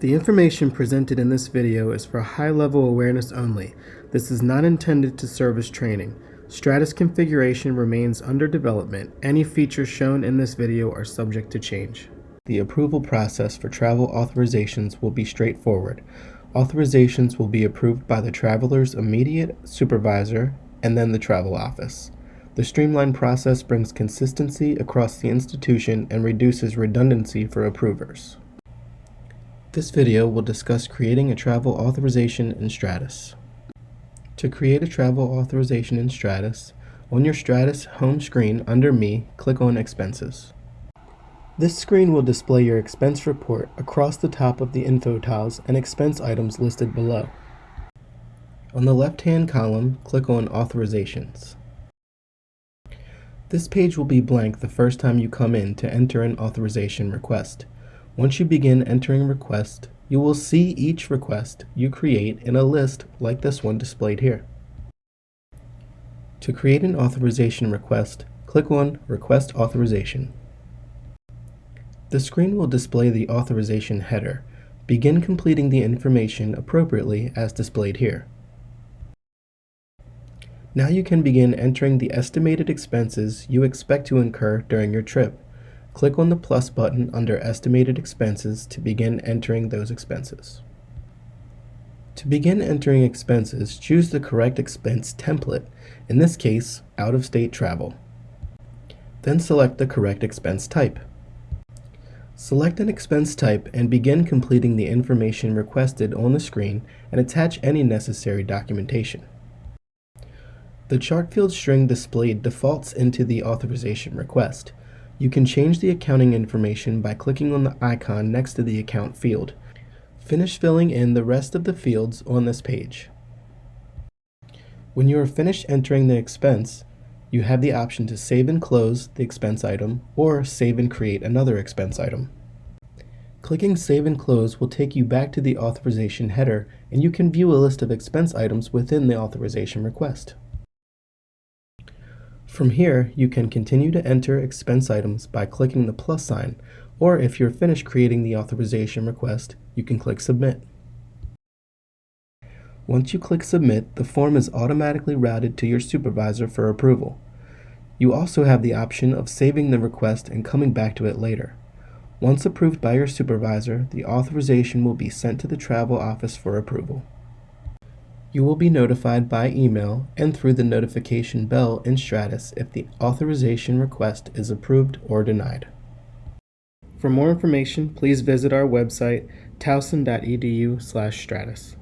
The information presented in this video is for high-level awareness only. This is not intended to serve as training. Stratus configuration remains under development. Any features shown in this video are subject to change. The approval process for travel authorizations will be straightforward. Authorizations will be approved by the traveler's immediate supervisor and then the travel office. The streamlined process brings consistency across the institution and reduces redundancy for approvers. This video will discuss creating a travel authorization in Stratus. To create a travel authorization in Stratus, on your Stratus home screen under Me, click on Expenses. This screen will display your expense report across the top of the info tiles and expense items listed below. On the left-hand column, click on Authorizations. This page will be blank the first time you come in to enter an authorization request. Once you begin entering request, you will see each request you create in a list like this one displayed here. To create an authorization request, click on Request Authorization. The screen will display the authorization header. Begin completing the information appropriately as displayed here. Now you can begin entering the estimated expenses you expect to incur during your trip. Click on the plus button under Estimated Expenses to begin entering those expenses. To begin entering expenses, choose the correct expense template, in this case, out-of-state travel. Then select the correct expense type. Select an expense type and begin completing the information requested on the screen and attach any necessary documentation. The chart field string displayed defaults into the authorization request. You can change the accounting information by clicking on the icon next to the account field. Finish filling in the rest of the fields on this page. When you are finished entering the expense, you have the option to save and close the expense item or save and create another expense item. Clicking Save and Close will take you back to the authorization header and you can view a list of expense items within the authorization request. From here, you can continue to enter expense items by clicking the plus sign, or if you're finished creating the authorization request, you can click Submit. Once you click Submit, the form is automatically routed to your supervisor for approval. You also have the option of saving the request and coming back to it later. Once approved by your supervisor, the authorization will be sent to the travel office for approval. You will be notified by email and through the notification bell in Stratus if the authorization request is approved or denied. For more information, please visit our website towson.edu/stratus.